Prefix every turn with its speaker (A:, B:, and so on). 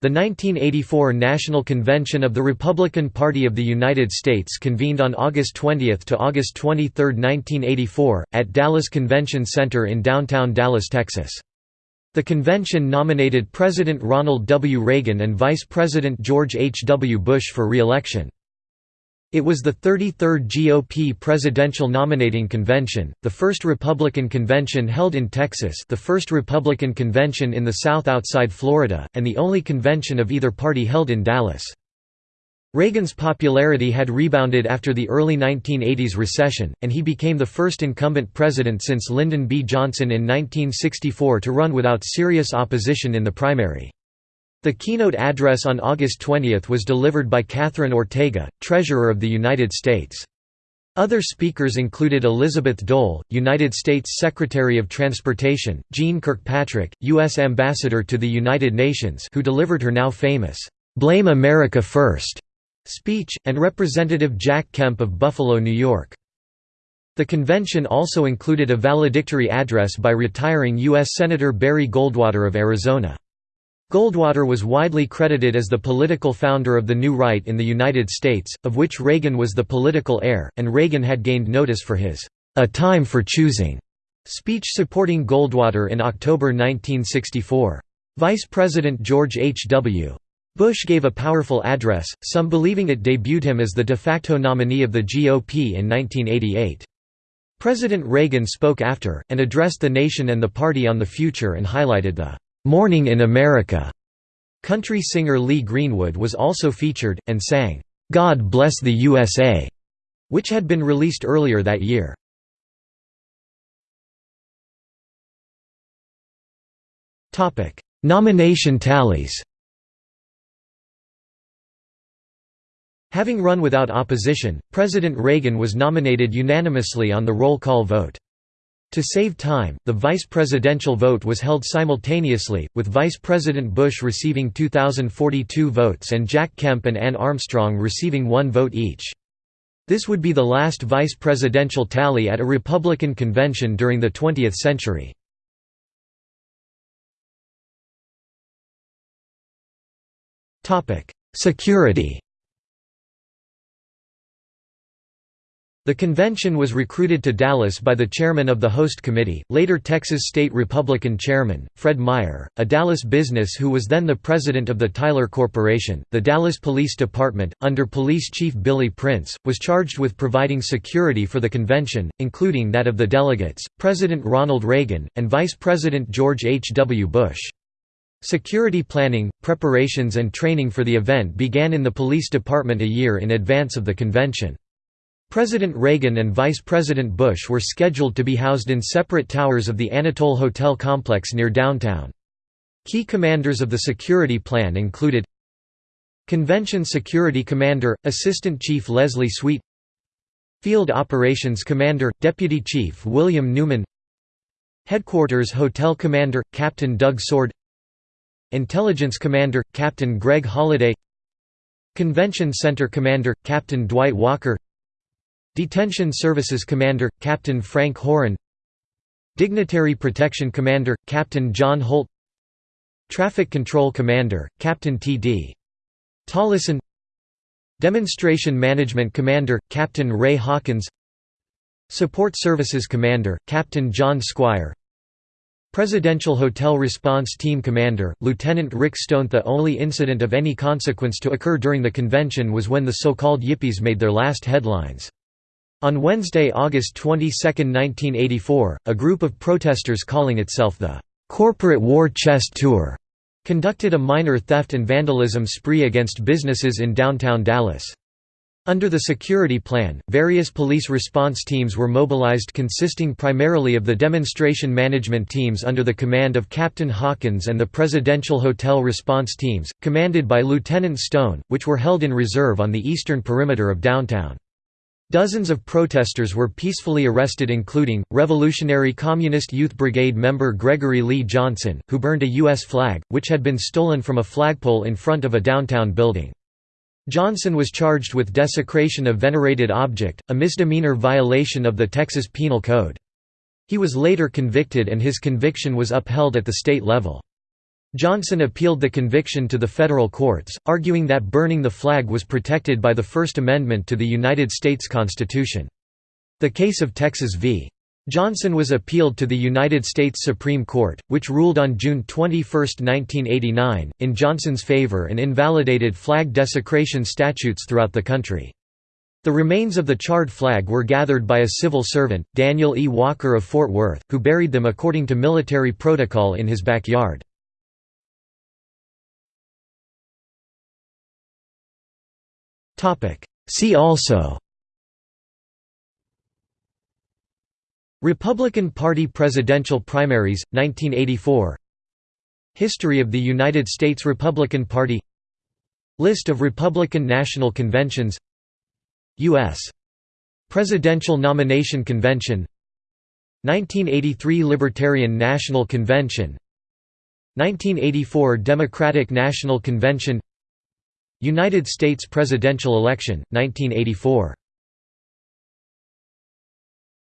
A: The 1984 National Convention of the Republican Party of the United States convened on August 20 to August 23, 1984, at Dallas Convention Center in downtown Dallas, Texas. The convention nominated President Ronald W. Reagan and Vice President George H. W. Bush for re-election. It was the 33rd GOP presidential nominating convention, the first Republican convention held in Texas the first Republican convention in the South outside Florida, and the only convention of either party held in Dallas. Reagan's popularity had rebounded after the early 1980s recession, and he became the first incumbent president since Lyndon B. Johnson in 1964 to run without serious opposition in the primary. The keynote address on August 20 was delivered by Katherine Ortega, Treasurer of the United States. Other speakers included Elizabeth Dole, United States Secretary of Transportation, Jeane Kirkpatrick, U.S. Ambassador to the United Nations who delivered her now famous, "'Blame America First speech, and Representative Jack Kemp of Buffalo, New York. The convention also included a valedictory address by retiring U.S. Senator Barry Goldwater of Arizona. Goldwater was widely credited as the political founder of the New Right in the United States, of which Reagan was the political heir, and Reagan had gained notice for his "'A Time for Choosing' speech supporting Goldwater in October 1964. Vice President George H. W. Bush gave a powerful address, some believing it debuted him as the de facto nominee of the GOP in 1988. President Reagan spoke after, and addressed the nation and the party on the future and highlighted the "'Morning in America' Country singer Lee Greenwood was also featured, and sang, "'God Bless the USA' which had been released earlier that year. Nomination tallies Having run without opposition, President Reagan was nominated unanimously on the roll call vote. To save time, the vice presidential vote was held simultaneously, with Vice President Bush receiving 2,042 votes and Jack Kemp and Anne Armstrong receiving one vote each. This would be the last vice presidential tally at a Republican convention during the 20th century. Security The convention was recruited to Dallas by the chairman of the host committee, later Texas State Republican chairman, Fred Meyer, a Dallas business who was then the president of the Tyler Corporation. The Dallas Police Department, under Police Chief Billy Prince, was charged with providing security for the convention, including that of the delegates, President Ronald Reagan, and Vice President George H. W. Bush. Security planning, preparations and training for the event began in the police department a year in advance of the convention. President Reagan and Vice President Bush were scheduled to be housed in separate towers of the Anatole Hotel complex near downtown. Key commanders of the security plan included Convention Security Commander, Assistant Chief Leslie Sweet Field Operations Commander, Deputy Chief William Newman Headquarters Hotel Commander, Captain Doug Sword Intelligence Commander, Captain Greg Holliday Convention Center Commander, Captain Dwight Walker Detention Services Commander, Captain Frank Horan. Dignitary Protection Commander, Captain John Holt. Traffic Control Commander, Captain T.D. Tollison Demonstration Management Commander, Captain Ray Hawkins. Support Services Commander, Captain John Squire. Presidential Hotel Response Team Commander, Lieutenant Rick Stone. The only incident of any consequence to occur during the convention was when the so-called Yippies made their last headlines. On Wednesday, August 22, 1984, a group of protesters calling itself the "'Corporate War Chest Tour' conducted a minor theft and vandalism spree against businesses in downtown Dallas. Under the security plan, various police response teams were mobilized consisting primarily of the demonstration management teams under the command of Captain Hawkins and the Presidential Hotel response teams, commanded by Lieutenant Stone, which were held in reserve on the eastern perimeter of downtown. Dozens of protesters were peacefully arrested including, Revolutionary Communist Youth Brigade member Gregory Lee Johnson, who burned a U.S. flag, which had been stolen from a flagpole in front of a downtown building. Johnson was charged with desecration of venerated object, a misdemeanor violation of the Texas Penal Code. He was later convicted and his conviction was upheld at the state level. Johnson appealed the conviction to the federal courts, arguing that burning the flag was protected by the First Amendment to the United States Constitution. The case of Texas v. Johnson was appealed to the United States Supreme Court, which ruled on June 21, 1989, in Johnson's favor and invalidated flag desecration statutes throughout the country. The remains of the charred flag were gathered by a civil servant, Daniel E. Walker of Fort Worth, who buried them according to military protocol in his backyard. See also. Republican Party presidential primaries, 1984 History of the United States Republican Party. List of Republican National Conventions. U.S. Presidential Nomination Convention. 1983 Libertarian National Convention. 1984 Democratic National Convention United States presidential election, 1984